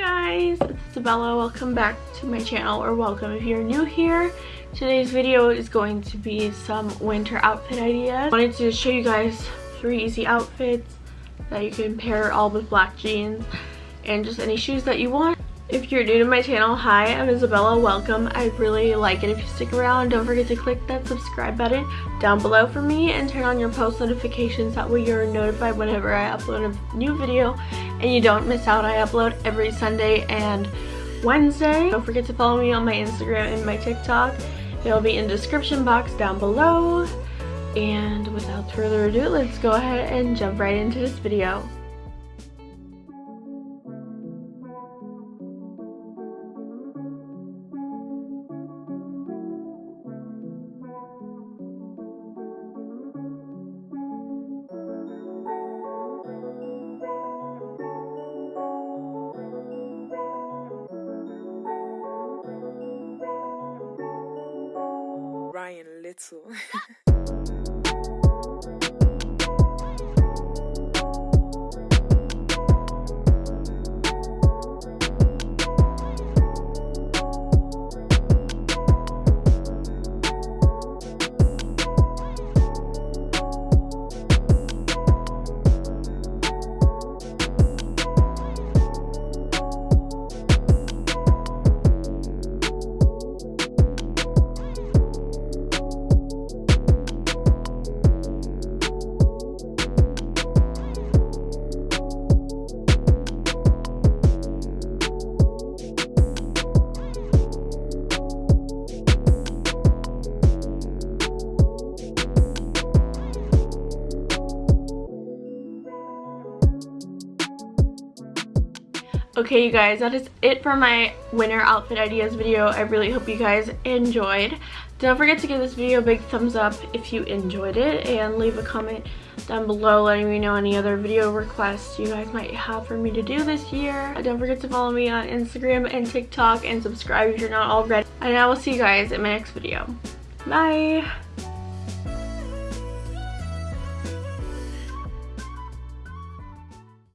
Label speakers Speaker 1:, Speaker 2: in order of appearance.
Speaker 1: guys, it's Isabella. Welcome back to my channel, or welcome if you're new here. Today's video is going to be some winter outfit ideas. I wanted to show you guys three easy outfits that you can pair all with black jeans and just any shoes that you want. If you're new to my channel, hi, I'm Isabella. Welcome. I really like it if you stick around. Don't forget to click that subscribe button down below for me and turn on your post notifications. That way you're notified whenever I upload a new video and you don't miss out. I upload every Sunday and Wednesday. Don't forget to follow me on my Instagram and my TikTok. It'll be in the description box down below. And without further ado, let's go ahead and jump right into this video.
Speaker 2: 列を。
Speaker 1: Okay you guys, that is it for my winter outfit ideas video. I really hope you guys enjoyed. Don't forget to give this video a big thumbs up if you enjoyed it and leave a comment down below letting me know any other video requests you guys might have for me to do this year. Don't forget to follow me on Instagram and TikTok and subscribe if you're not already. And I will see you guys in my next video. Bye!